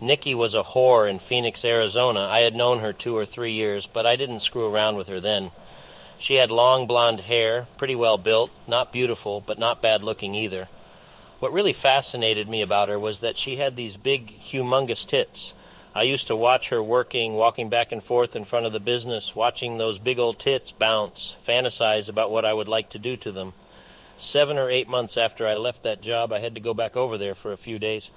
Nikki was a whore in Phoenix, Arizona. I had known her two or three years, but I didn't screw around with her then. She had long blonde hair, pretty well built, not beautiful, but not bad looking either. What really fascinated me about her was that she had these big, humongous tits. I used to watch her working, walking back and forth in front of the business, watching those big old tits bounce, fantasize about what I would like to do to them. Seven or eight months after I left that job, I had to go back over there for a few days.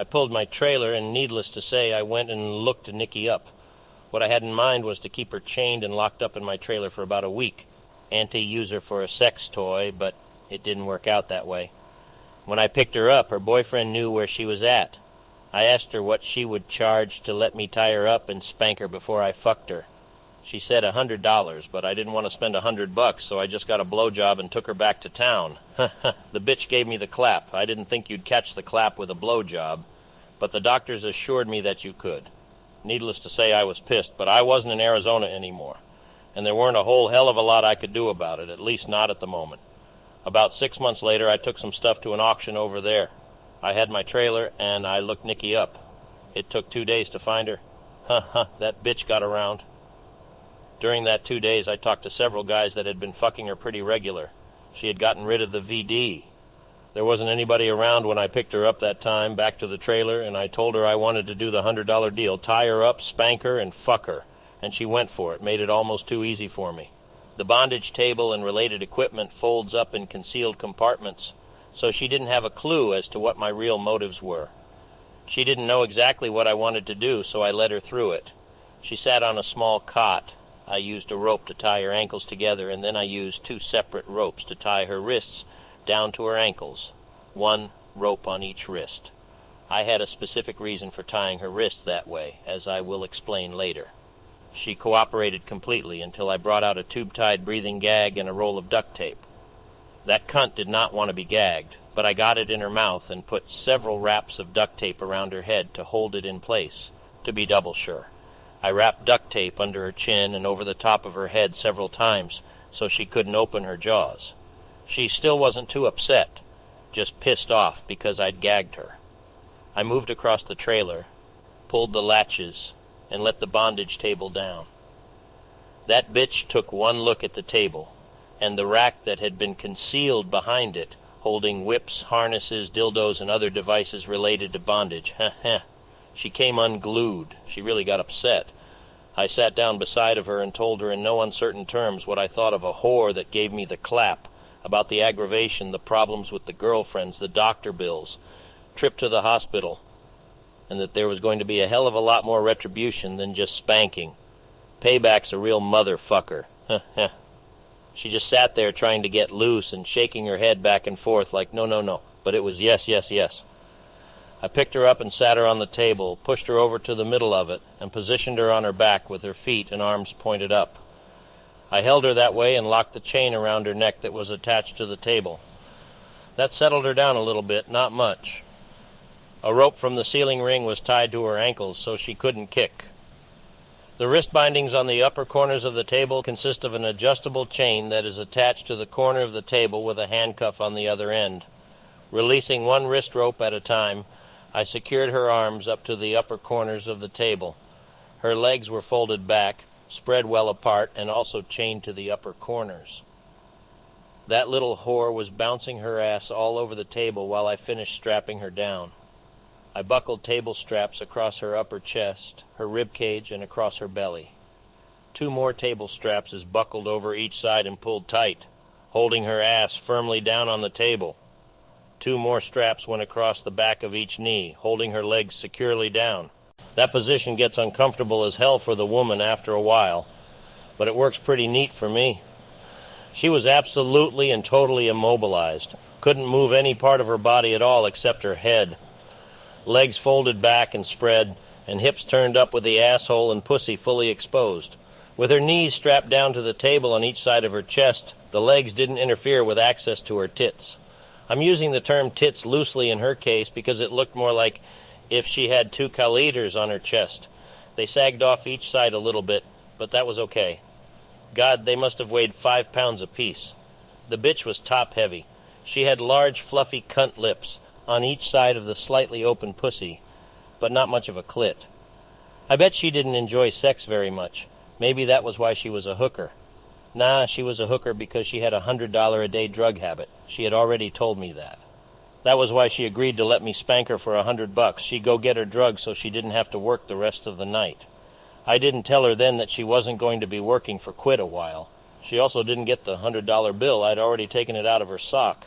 I pulled my trailer, and needless to say, I went and looked Nikki up. What I had in mind was to keep her chained and locked up in my trailer for about a week. Anti use her for a sex toy, but it didn't work out that way. When I picked her up, her boyfriend knew where she was at. I asked her what she would charge to let me tie her up and spank her before I fucked her. She said a hundred dollars, but I didn't want to spend a hundred bucks, so I just got a blowjob and took her back to town. the bitch gave me the clap. I didn't think you'd catch the clap with a blowjob but the doctors assured me that you could. Needless to say, I was pissed, but I wasn't in Arizona anymore, and there weren't a whole hell of a lot I could do about it, at least not at the moment. About six months later, I took some stuff to an auction over there. I had my trailer, and I looked Nikki up. It took two days to find her. Huh, huh, that bitch got around. During that two days, I talked to several guys that had been fucking her pretty regular. She had gotten rid of the VD, there wasn't anybody around when I picked her up that time back to the trailer, and I told her I wanted to do the $100 deal tie her up, spank her, and fuck her. And she went for it, made it almost too easy for me. The bondage table and related equipment folds up in concealed compartments, so she didn't have a clue as to what my real motives were. She didn't know exactly what I wanted to do, so I led her through it. She sat on a small cot. I used a rope to tie her ankles together, and then I used two separate ropes to tie her wrists down to her ankles, one rope on each wrist. I had a specific reason for tying her wrist that way, as I will explain later. She cooperated completely until I brought out a tube-tied breathing gag and a roll of duct tape. That cunt did not want to be gagged, but I got it in her mouth and put several wraps of duct tape around her head to hold it in place, to be double sure. I wrapped duct tape under her chin and over the top of her head several times so she couldn't open her jaws. She still wasn't too upset, just pissed off because I'd gagged her. I moved across the trailer, pulled the latches, and let the bondage table down. That bitch took one look at the table, and the rack that had been concealed behind it, holding whips, harnesses, dildos, and other devices related to bondage. She came unglued. She really got upset. I sat down beside of her and told her in no uncertain terms what I thought of a whore that gave me the clap about the aggravation, the problems with the girlfriends, the doctor bills, trip to the hospital, and that there was going to be a hell of a lot more retribution than just spanking. Payback's a real motherfucker. she just sat there trying to get loose and shaking her head back and forth like, no, no, no. But it was yes, yes, yes. I picked her up and sat her on the table, pushed her over to the middle of it, and positioned her on her back with her feet and arms pointed up. I held her that way and locked the chain around her neck that was attached to the table. That settled her down a little bit, not much. A rope from the ceiling ring was tied to her ankles so she couldn't kick. The wrist bindings on the upper corners of the table consist of an adjustable chain that is attached to the corner of the table with a handcuff on the other end. Releasing one wrist rope at a time, I secured her arms up to the upper corners of the table. Her legs were folded back, spread well apart, and also chained to the upper corners. That little whore was bouncing her ass all over the table while I finished strapping her down. I buckled table straps across her upper chest, her rib cage, and across her belly. Two more table straps is buckled over each side and pulled tight, holding her ass firmly down on the table. Two more straps went across the back of each knee, holding her legs securely down. That position gets uncomfortable as hell for the woman after a while, but it works pretty neat for me. She was absolutely and totally immobilized. Couldn't move any part of her body at all except her head. Legs folded back and spread, and hips turned up with the asshole and pussy fully exposed. With her knees strapped down to the table on each side of her chest, the legs didn't interfere with access to her tits. I'm using the term tits loosely in her case because it looked more like if she had two caliders on her chest. They sagged off each side a little bit, but that was okay. God, they must have weighed five pounds apiece. The bitch was top heavy. She had large, fluffy cunt lips on each side of the slightly open pussy. but not much of a clit. I bet she didn't enjoy sex very much. Maybe that was why she was a hooker. Nah, she was a hooker because she had a hundred dollar a day drug habit. She had already told me that. That was why she agreed to let me spank her for a hundred bucks. She'd go get her drugs so she didn't have to work the rest of the night. I didn't tell her then that she wasn't going to be working for quit a while. She also didn't get the hundred dollar bill. I'd already taken it out of her sock.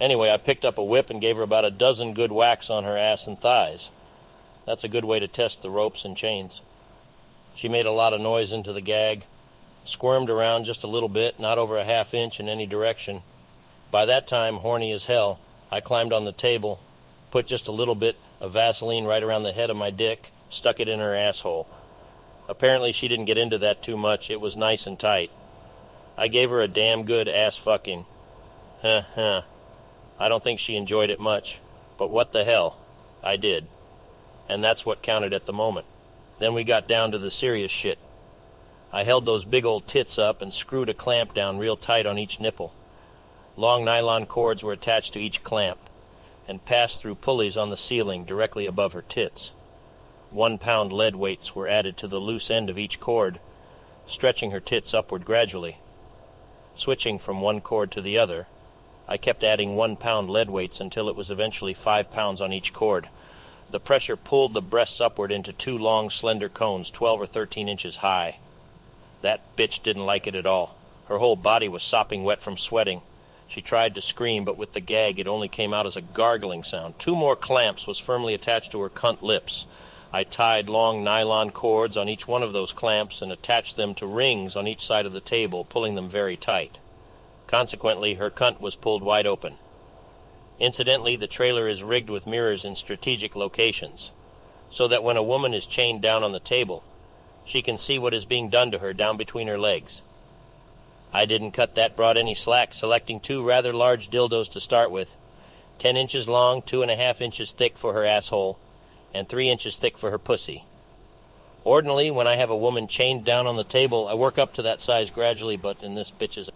Anyway, I picked up a whip and gave her about a dozen good whacks on her ass and thighs. That's a good way to test the ropes and chains. She made a lot of noise into the gag, squirmed around just a little bit, not over a half inch in any direction. By that time, horny as hell, I climbed on the table, put just a little bit of Vaseline right around the head of my dick, stuck it in her asshole. Apparently, she didn't get into that too much. It was nice and tight. I gave her a damn good ass fucking. Huh, huh. I don't think she enjoyed it much, but what the hell? I did. And that's what counted at the moment. Then we got down to the serious shit. I held those big old tits up and screwed a clamp down real tight on each nipple. Long nylon cords were attached to each clamp and passed through pulleys on the ceiling directly above her tits. One pound lead weights were added to the loose end of each cord, stretching her tits upward gradually. Switching from one cord to the other, I kept adding one pound lead weights until it was eventually five pounds on each cord. The pressure pulled the breasts upward into two long, slender cones, twelve or thirteen inches high. That bitch didn't like it at all. Her whole body was sopping wet from sweating, she tried to scream, but with the gag it only came out as a gargling sound. Two more clamps was firmly attached to her cunt lips. I tied long nylon cords on each one of those clamps and attached them to rings on each side of the table, pulling them very tight. Consequently, her cunt was pulled wide open. Incidentally, the trailer is rigged with mirrors in strategic locations, so that when a woman is chained down on the table, she can see what is being done to her down between her legs. I didn't cut that broad any slack, selecting two rather large dildos to start with. Ten inches long, two and a half inches thick for her asshole, and three inches thick for her pussy. Ordinarily, when I have a woman chained down on the table, I work up to that size gradually, but in this bitch's